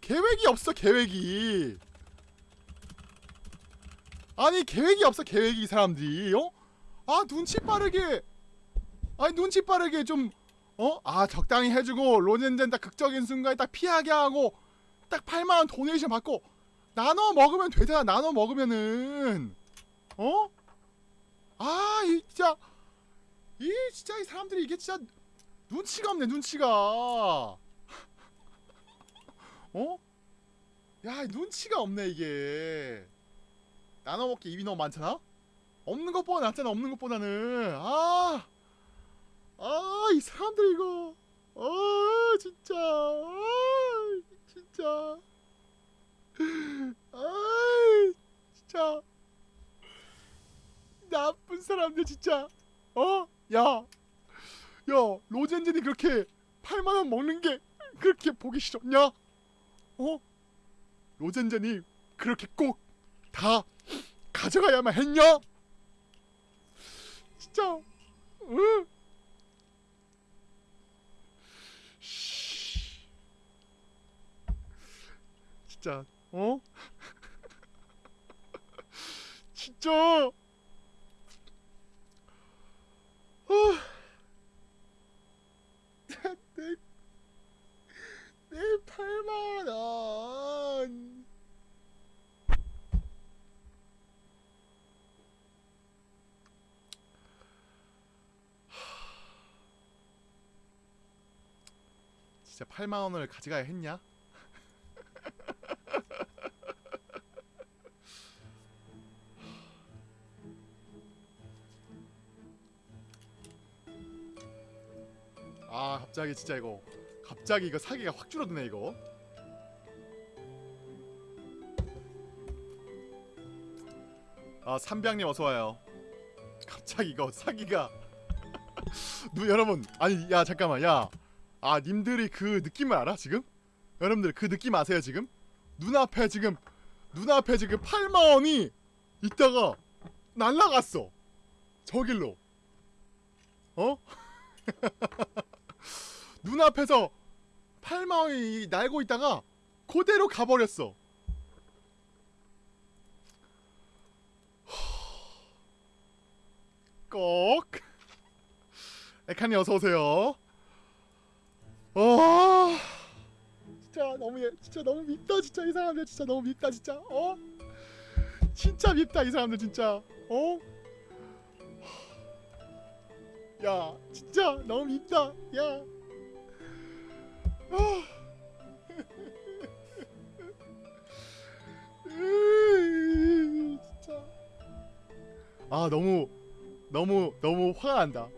계획이 없어 계획이. 아니 계획이 없어 계획이 이 사람들이 어? 아 눈치 빠르게. 아니 눈치 빠르게 좀 어? 아 적당히 해주고 로젠젠 딱 극적인 순간에 딱 피하게 하고 딱 8만원 도네이션 받고 나눠 먹으면 되잖아 나눠 먹으면은 어? 아 이 진짜 이 진짜 이 사람들이 이게 진짜 눈치가 없네 눈치가 어? 야 눈치가 없네 이게 나눠 먹기 입이 너무 많잖아? 없는 것보다 낫잖아 없는 것보다는 아 아, 이 사람들 이거. 아, 진짜. 아, 진짜. 아, 진짜. 나쁜 사람들 진짜. 어? 야. 야, 로젠젠이 그렇게 8만 원 먹는 게 그렇게 보기 싫었냐? 어? 로젠젠이 그렇게 꼭 다 가져가야만 했냐? 진짜. 응? 진짜 어? [laughs] 진짜 내, 내 8만원 진짜 8만원을 가져가야 했냐? 아 갑자기 진짜 이거. 갑자기 이거 사기가 확 줄어드네 이거. 아 삼병님 어서와요. 갑자기 이거 사기가. [laughs] 누 여러분 아니 야 잠깐만 야아 님들이 그 느낌을 알아 지금? 여러분들 그 느낌 아세요 지금? 눈앞에 지금 눈앞에 지금 8만원이 있다가 날라갔어. 저길로. 어? [laughs] 눈앞에서 8만원이 날고 있다가 그대로 가버렸어. 꼭 에카니 어서 오세요. 어 진짜 너무 예- 진짜 너무 밉다 진짜 이 사람들. 진짜 너무 밉다 진짜. 어? 진짜 밉다 이 사람들 진짜. 어. 야 진짜 너무 밉다. 야. 아. 진짜 아 너무 너무 너무 화가 난다.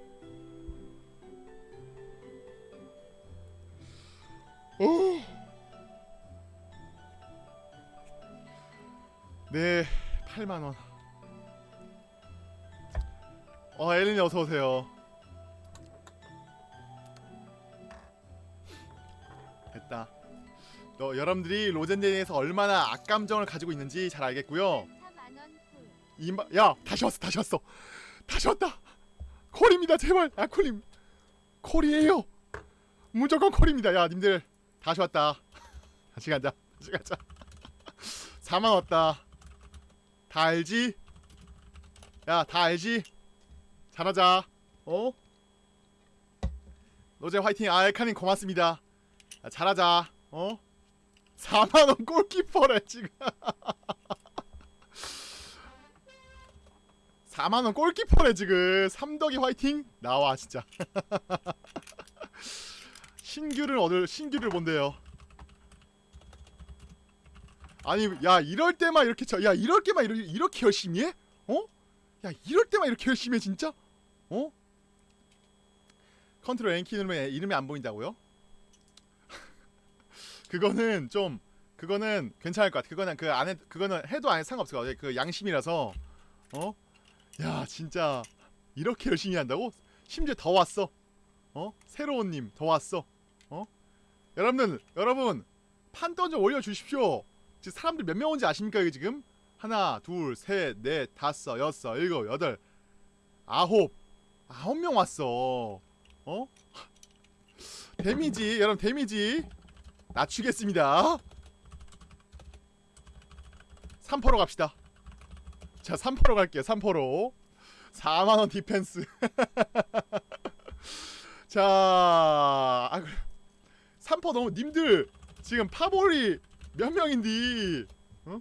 오. 네, 8만 원. 어, 엘린이 어서 오세요. 됐다. 너 여러분들이 로젠데이에서 얼마나 악감정을 가지고 있는지 잘 알겠고요. 4만원 콜. 이마 야 다시 왔어 다시 왔어. 다시 왔다. 콜입니다 제발. 아 콜임 콜이에요. 무조건 콜입니다. 야 님들. 다시 왔다. [laughs] 다시 가자. 다시 가자. [laughs] 4만 왔다. 다 알지? 야 다 알지? 잘하자. 어? 노제 화이팅. 아 엘카님 고맙습니다 야, 잘하자 어 4만원 골키퍼래 지금 [laughs] 4만원 골키퍼네 지금 삼덕이 화이팅 나와 진짜 [laughs] 신규를 얻을 신규를 본대요 아니 야 이럴 때만 이렇게 저, 야 이럴 때만 이렇게, 이렇게 열심히 해? 어? 야 이럴 때만 이렇게 열심히 해 진짜? 어? 컨트롤 N키 누르면 이름이 안 보인다고요? 그거는 좀 그거는 괜찮을 것 같아 그거는 그 안에 그거는 해도 안 상관없을 것 같아 그 양심이라서 어? 야 진짜 이렇게 열심히 한다고? 심지어 더 왔어 어? 새로운 님 더 왔어 어? 여러분들 여러분 판돈 좀 올려주십시오 지금 사람들 몇 명 온지 아십니까 이게 지금? 하나 둘셋넷 다섯 여섯 일곱 여덟 아홉 아홉 명 왔어 어? [laughs] 데미지 여러분 데미지 낮추겠습니다. 3퍼로 갑시다. 자 3퍼로 갈게요 3퍼로. 4만원 디펜스. [laughs] 자 아, 그래. 3퍼 너무 님들 지금 파볼이 몇 명인디? 어?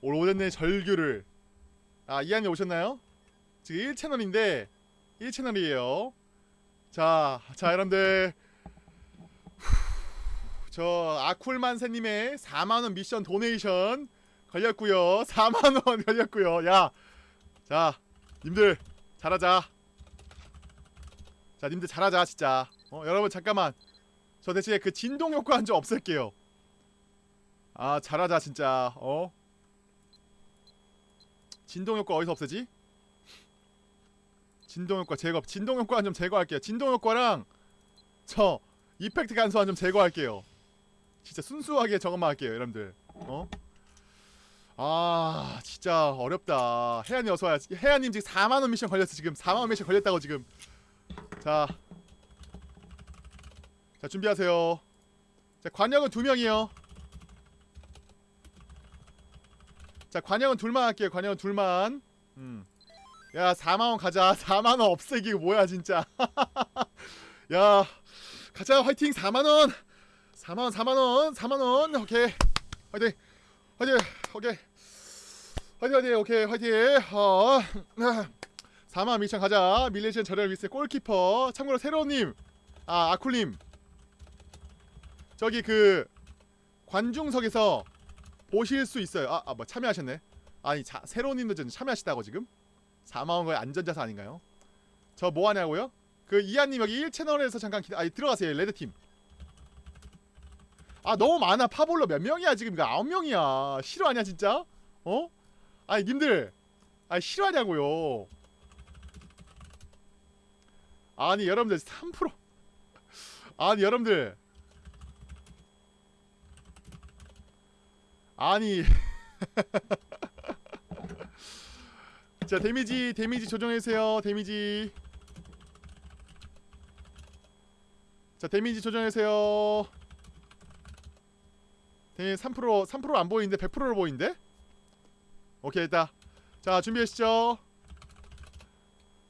오래됐네 절규를. 아 이한이 오셨나요? 지금 1채널인데 1채널이에요. 자, 자 여러분들. 후, 저 아쿨만세님의 4만원 미션 도네이션 걸렸고요. [laughs] 4만원 걸렸고요. 야 자 님들 잘하자. 자 님들 잘하자 진짜. 어 여러분 잠깐만. 저 대신에 그 진동 효과 좀 없앨게요. 아 잘하자 진짜. 어? 진동 효과 어디서 없애지? 진동 효과 제거 진동 효과 좀 제거할게요. 진동 효과랑 저 이펙트 간소한 좀 제거할게요 진짜 순수하게 저것만 할게요 여러분들. 어? 아 진짜 어렵다. 혜안이 어서와요 혜안님 지금 4만원 미션 걸렸어 지금. 4만원 미션 걸렸다고 지금. 자, 자 준비하세요. 자 관역은 두 명이요. 자 관역은 둘만 할게요. 관역은 둘만. 음. 야 4만원 가자. [laughs] 4만원 없애기 뭐야 진짜. [laughs] 야 가자. 화이팅. 4만원 4만원 4만원 4만원. 오케이. 화이팅. 화이팅. 오케이. 화이팅 화이팅. 오케이. 화이팅. 어. [laughs] 4만 미션 가자. 밀레시안 저렴 미스 골키퍼. 참고로 새로운님. 아 아쿨님. 저기 그 관중석에서 보실 수 있어요. 아, 아, 뭐 참여하셨네. 아니, 자, 새로운님도 좀 참여하시다고 지금? 4만원 거의 안전자산 아닌가요? 저 뭐 하냐고요? 그 이한님 여기 1채널에서 잠깐 기다, 아니 들어가세요 레드팀. 아 너무 많아. 파볼로 몇 명이야 지금? 이거 아홉 명이야. 싫어하냐 진짜? 어? 아니 님들. 아니 싫어하냐고요? 아니 여러분들 3% 아니 여러분들. 아니. [laughs] 자 데미지 데미지 조정해주세요. 데미지. 자 데미지 조정해주세요 데미지 3% 3%안 보이는데 100%로 보이는데? 오케이 됐다. 자 준비하시죠.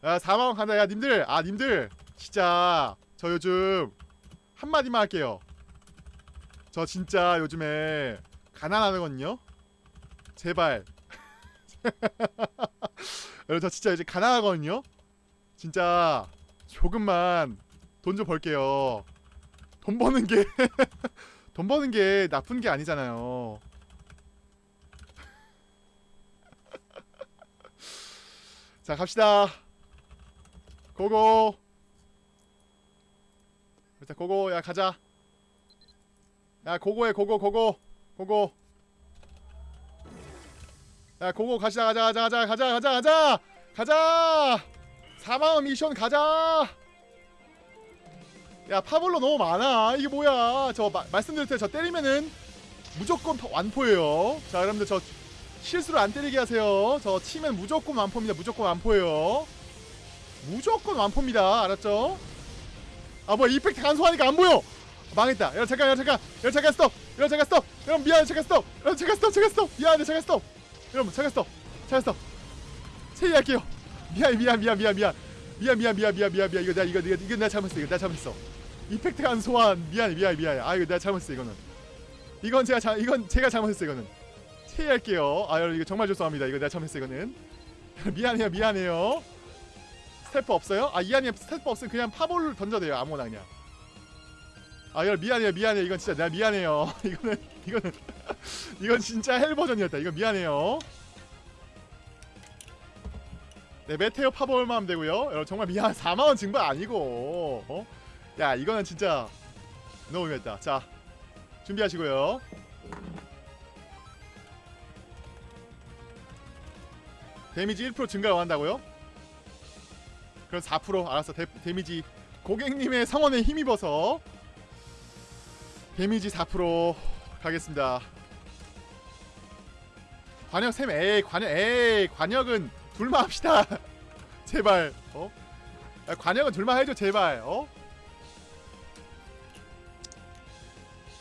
야 4만원 간다. 야 님들. 아 님들. 진짜. 저 요즘 한마디만 할게요. 저 진짜 요즘에 가난하거든요. 제발. [laughs] 여러분 저 진짜 이제 가난하거든요. 진짜 조금만 돈 좀 벌게요. 돈 버는 게 [laughs] 돈 버는 게 나쁜 게 아니잖아요. [laughs] 자, 갑시다. 고고. 일단 고고, 야, 가자. 야, 고고해, 고고, 고고. 고고. 야, 고고, 가시다, 가자, 가자, 가자, 가자, 가자, 가자! 가자! 4만원 미션 가자! 야 파볼로 너무 많아. 이게 뭐야? 저 마, 말씀드릴 때저 때리면은 무조건 파- 완포예요. 자 여러분들 저 실수로 안 때리게 하세요. 저 치면 무조건 완포입니다. 무조건 완포예요. 무조건 완포입니다. 알았죠? 아 뭐야. 이펙트 간소하니까 안 보여. 망했다. 여러분 잠깐 여러분 잠깐. 여러분 잠깐 스톱. 여러분 잠깐 스톱. 여러분 미안해. 잠깐 스톱. 여러분 잠깐 스톱. 잠깐 스톱. 미안해. 잠깐 스톱. 여러분 잠깐 스톱. 잠깐 스톱. 체이할게요. 미안 미안 미안 미안 미안 미안. 미안 미안 미안 미안 미안. 이거 내가 이거 이거 이거 내가 잘못했어. 이거 내가 잘못했어 이펙트 간소한 미안해 미안해 미안해 아 이거 내가 잘못했어 이거는. 이건 제가 자 이건 제가 잘못했어 이거는. 체이할게요. 아 여러분 이거 정말 죄송합니다. 이거 내가 잘못했어 이거는. [laughs] 미안해요 미안해요. 스태프 없어요? 아 이하님 스태프 없으면 그냥 파볼을 던져도 돼요 아무거나 그냥. 아 여러분 미안해요 미안해 이건 진짜 내가 미안해요. [laughs] 이거는 이거는. [laughs] 이건 진짜 hell 버전이었다. 이건 미안해요. 네 meteor 파볼만 하면 되고요. 여러분 정말 미안. 4만원 증발 아니고 어? 야 이거는 진짜 너무 미안했다. 자 준비하시고요. 데미지 1% 증가를 원한다고요? 그럼 4% 알았어. 데, 데미지. 고객님의 성원에 힘입어서 데미지 4% 가겠습니다. 관역 샘 에이 관역 에이 관역은 둘만 합시다. [laughs] 제발. 어? 야, 관역은 둘만 해줘 제발. 어?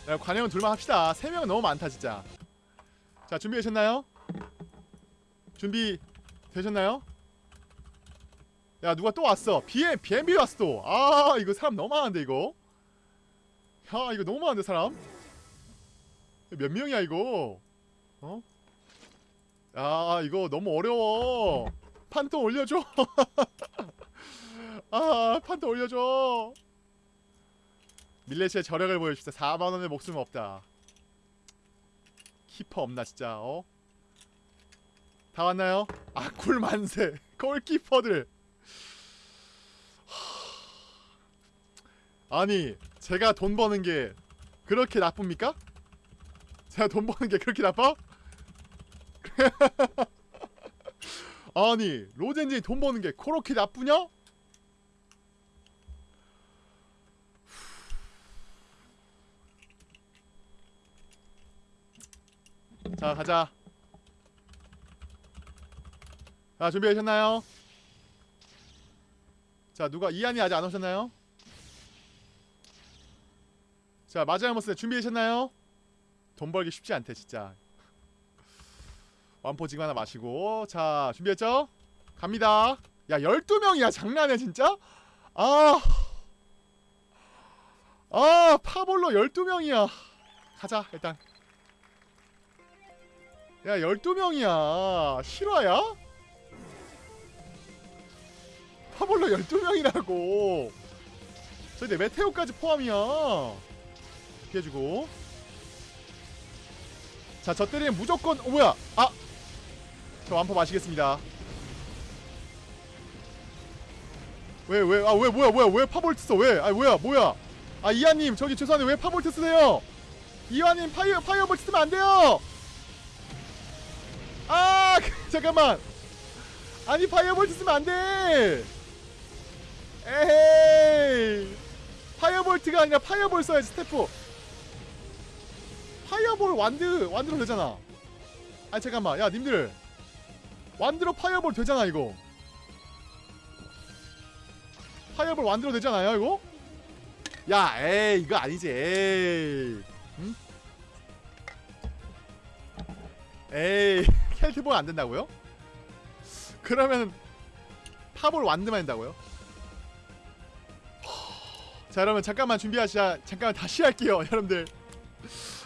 야, 관역은 둘만 합시다. 세 명은 너무 많다 진짜. 자 준비되셨나요? 준비 되셨나요? 야 누가 또 왔어? BM, BMB 왔어 또 아 이거 사람 너무 많은데 이거. 야 이거 너무 많은데 사람. 몇 명이야 이거? 어? 야 이거 너무 어려워. 판또 올려줘. [laughs] 아 판또 올려줘 밀레시의 저력을 보여줍시다 4만원의 목숨 없다 키퍼 없나 진짜 어? 다 왔나요? 아 굴만세 [laughs] 골키퍼들 아니 제가 돈 버는 게 그렇게 나쁩니까? 제가 돈 버는 게 그렇게 나빠? [laughs] 아니 로젠진이 돈 버는 게 그렇게 나쁘냐? 자 가자 자 준비되셨나요? 자 누가 이한이 아직 안 오셨나요? 자 마지막 모습 준비되셨나요? 돈 벌기 쉽지 않대 진짜 완포 지금 하나 마시고 자 준비했죠? 갑니다 야 12명이야 장난해 진짜? 아... 아 파볼로 12명이야 가자 일단 야 12명이야 실화야? 파볼로 12명이라고 저기 내 메테오까지 포함이야 피해주고 자저 때리면 무조건 어 뭐야 아! 저 완퍼 마시겠습니다 왜 왜 아 왜 뭐야 뭐야 왜 파볼트 써 왜? 아 뭐야 뭐야 아 이하님 저기 죄송한데 왜 파볼트 쓰세요? 이하님 파이어 파이어볼트 쓰면 안 돼요. 아 잠깐만 아니 firebolt 쓰면 안 돼. 에헤이 firebolt가 아니라 fireball 써야지 스태프. fireball wand wand로 되잖아. 아니 잠깐만 야 님들 wand로 fireball 되잖아 이거. fireball wand로 되잖아요 이거? 야 에이 이거 아니지 에이 응? 에이 켈트볼 안 된다고요? 그러면 파볼 wand만 된다고요? 자 여러분 잠깐만 준비하시자 잠깐만 다시 할게요 여러분들.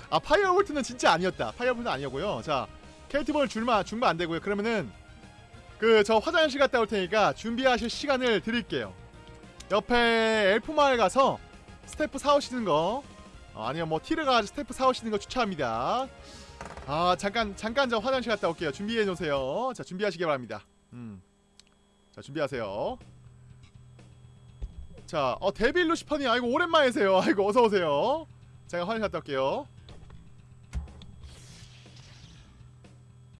아 firebolt는 진짜 아니었다. firebolt는 아니었고요. 자 켈트볼 줄마 줄마 안 되고요. 그러면은 그 저 화장실 갔다 올 테니까 준비하실 시간을 드릴게요. 옆에 엘프마을 가서 스태프 사오시는 거. 어, 아니면 뭐 티르 가서 스태프 사오시는 거 추천합니다 아 잠깐 잠깐 저 화장실 갔다 올게요. 준비해 놓으세요. 자 준비하시기 바랍니다. 음자 준비하세요. 자어 데빌 루시퍼님 아이고 오랜만이세요. 아이고 어서 오세요. 제가 화장실 갔다 올게요